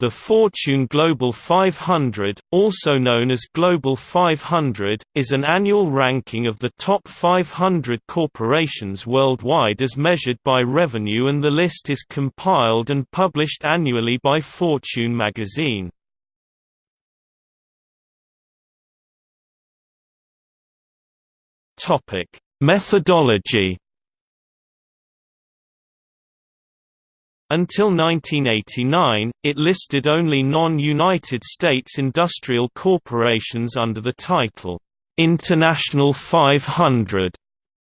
The Fortune Global 500, also known as Global 500, is an annual ranking of the top 500 corporations worldwide as measured by revenue and the list is compiled and published annually by Fortune magazine. Methodology Until 1989, it listed only non-United States industrial corporations under the title, "'International 500'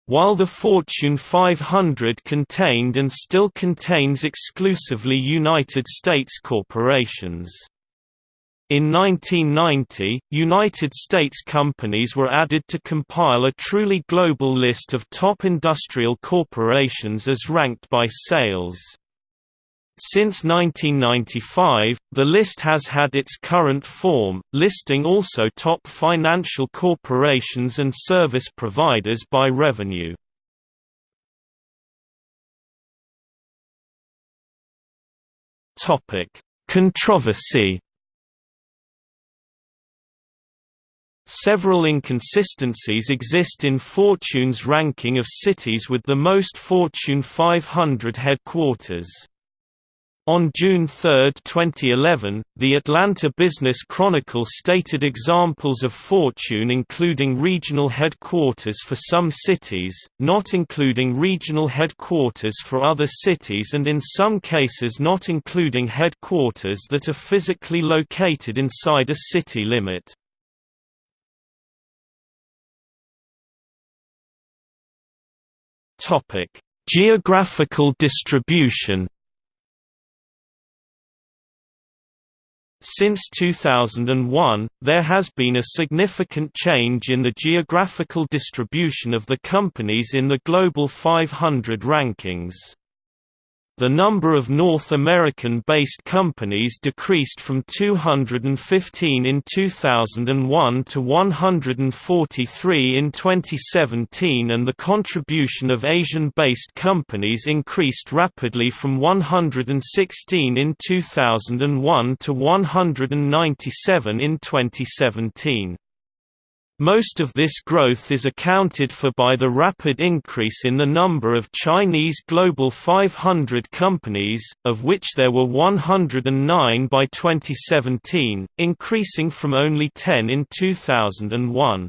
while the Fortune 500 contained and still contains exclusively United States corporations. In 1990, United States companies were added to compile a truly global list of top industrial corporations as ranked by sales. Since 1995, the list has had its current form, listing also top financial corporations and service providers by revenue. Controversy Several inconsistencies exist in Fortune's ranking of cities with the most Fortune 500 headquarters. On June 3, 2011, the Atlanta Business Chronicle stated examples of Fortune including regional headquarters for some cities, not including regional headquarters for other cities and in some cases not including headquarters that are physically located inside a city limit. Geographical distribution Since 2001, there has been a significant change in the geographical distribution of the companies in the Global 500 rankings. The number of North American-based companies decreased from 215 in 2001 to 143 in 2017 and the contribution of Asian-based companies increased rapidly from 116 in 2001 to 197 in 2017. Most of this growth is accounted for by the rapid increase in the number of Chinese Global 500 companies, of which there were 109 by 2017, increasing from only 10 in 2001.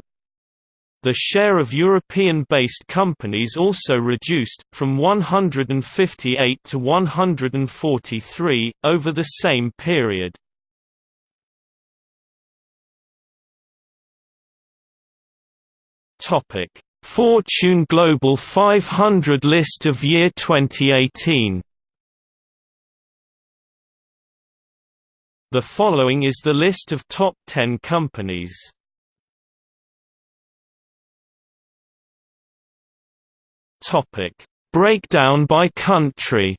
The share of European-based companies also reduced, from 158 to 143, over the same period. Topic: Fortune Global 500 list of year 2018. The following is the list of top 10 companies. Topic: Breakdown by country.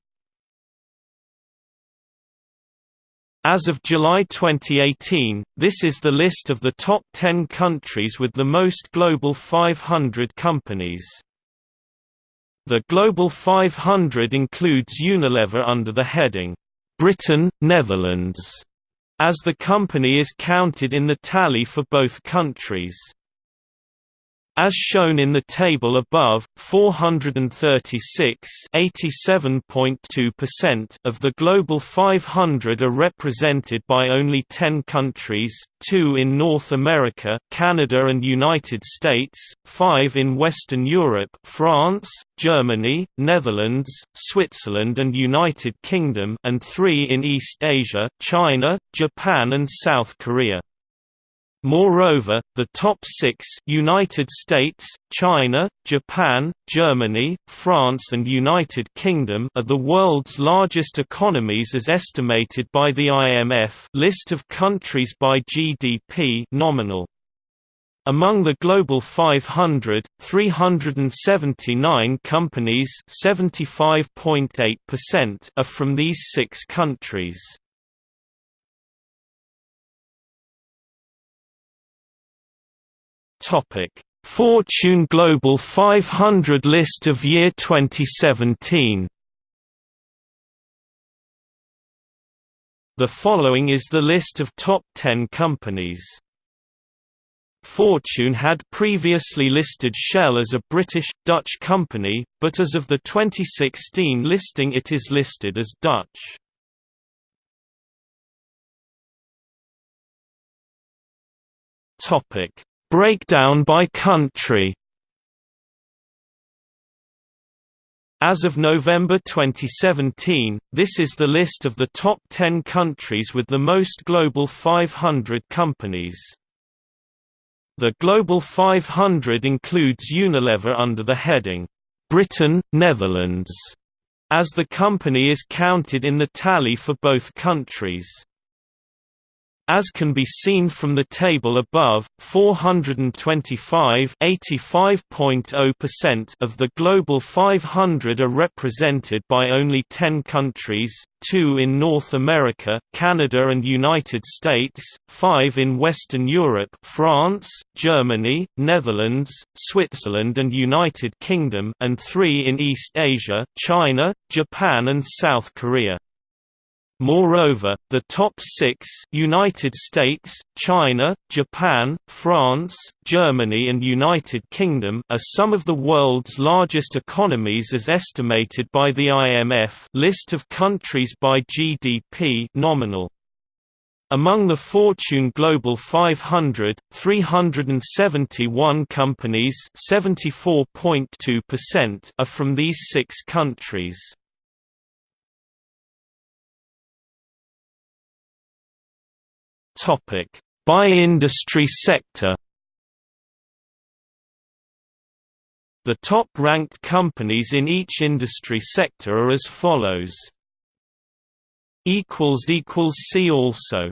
As of July 2018, this is the list of the top 10 countries with the most Global 500 companies. The Global 500 includes Unilever under the heading, Britain, Netherlands, as the company is counted in the tally for both countries. As shown in the table above, 436 of the Global 500 are represented by only 10 countries, 2 in North America Canada and United States, 5 in Western Europe France, Germany, Netherlands, Switzerland and United Kingdom and 3 in East Asia China, Japan and South Korea. Moreover, the top six United States, China, Japan, Germany, France and United Kingdom are the world's largest economies as estimated by the IMF list of countries by GDP nominal. Among the Global 500, 379 companies are from these six countries. Topic: Fortune Global 500 list of year 2017. The following is the list of top 10 companies. Fortune had previously listed Shell as a British, Dutch company, but as of the 2016 listing it is listed as Dutch. Breakdown by country As of November 2017, this is the list of the top 10 countries with the most Global 500 companies. The Global 500 includes Unilever under the heading, "'Britain, Netherlands' as the company is counted in the tally for both countries. As can be seen from the table above, 425 of the Global 500 are represented by only 10 countries, two in North America Canada and United States, five in Western Europe France, Germany, Netherlands, Switzerland and United Kingdom and three in East Asia China, Japan and South Korea. Moreover, the top six United States, China, Japan, France, Germany and United Kingdom are some of the world's largest economies as estimated by the IMF list of countries by GDP nominal. Among the Fortune Global 500, 371 companies are from these six countries. Topic: By industry sector. The top-ranked companies in each industry sector are as follows. See also